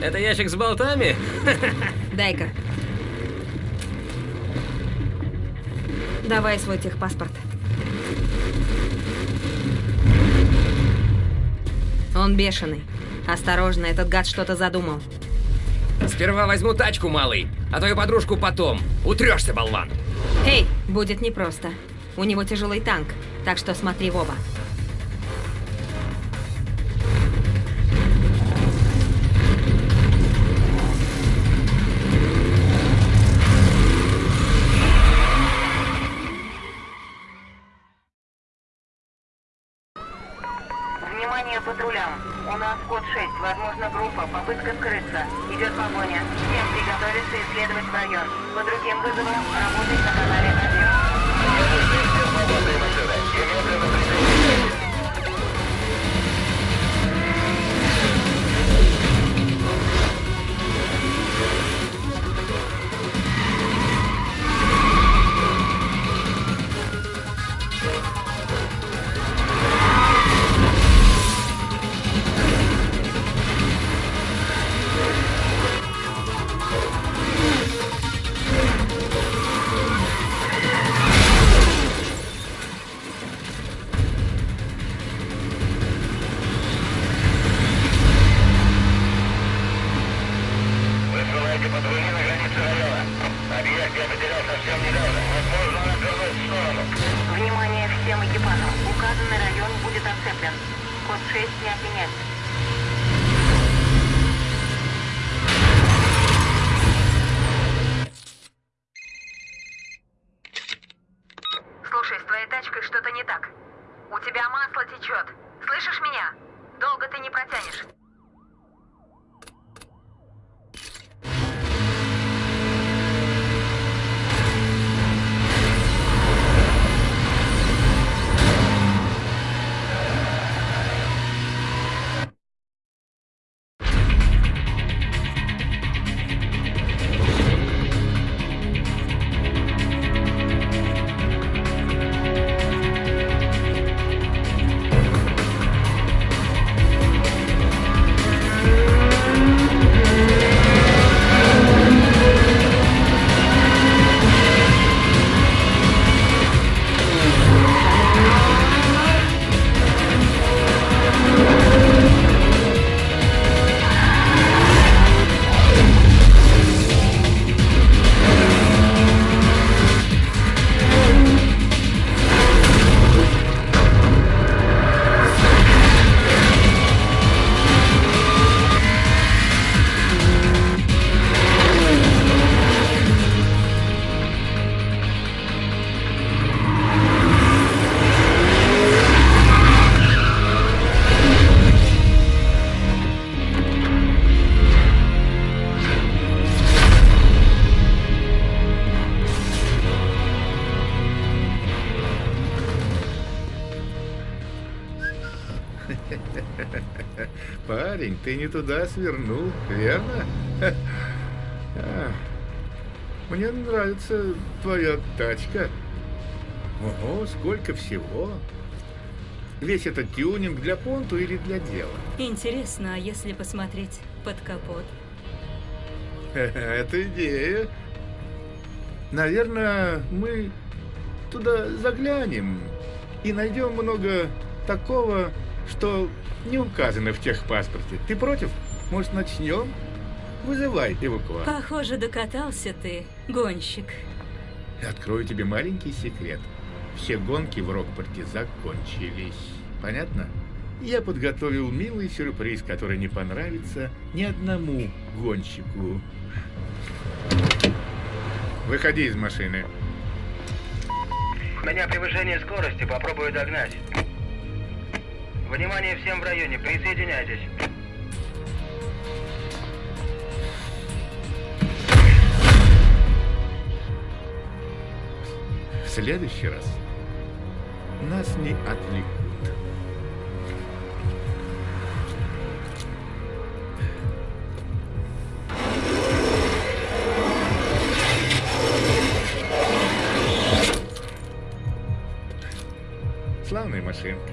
Это ящик с болтами? Дай-ка. Давай свой техпаспорт. Он бешеный. Осторожно, этот гад что-то задумал. Сперва возьму тачку, малый, а твою подружку потом. Утрешься, болван. Эй, будет непросто. У него тяжелый танк, так что смотри в оба. Патрулям. У нас код 6. Возможно, группа. Попытка скрыться. Идет погоня. Всем приготовиться исследовать район. По другим вызовам работать на канале 1. Высылайте Указанный район будет оцеплен. Код 6 не отменять. Слушай, с твоей тачкой что-то не так. У тебя масло течет. Слышишь меня? Долго ты не протянешь. Парень, ты не туда свернул, верно? А, Мне нравится твоя тачка. Ого, сколько всего. Весь этот тюнинг для понту или для дела? Интересно, а если посмотреть под капот? Это идея. Наверное, мы туда заглянем и найдем много такого, что не указано в техпаспорте. Ты против? Может, начнем? Вызывай эвакуатор. Похоже, докатался ты, гонщик. Открою тебе маленький секрет. Все гонки в Рокпорте закончились. Понятно? Я подготовил милый сюрприз, который не понравится ни одному гонщику. Выходи из машины. У меня превышение скорости, попробую догнать. Внимание всем в районе, присоединяйтесь. В следующий раз нас не отвлекут. славная машинка.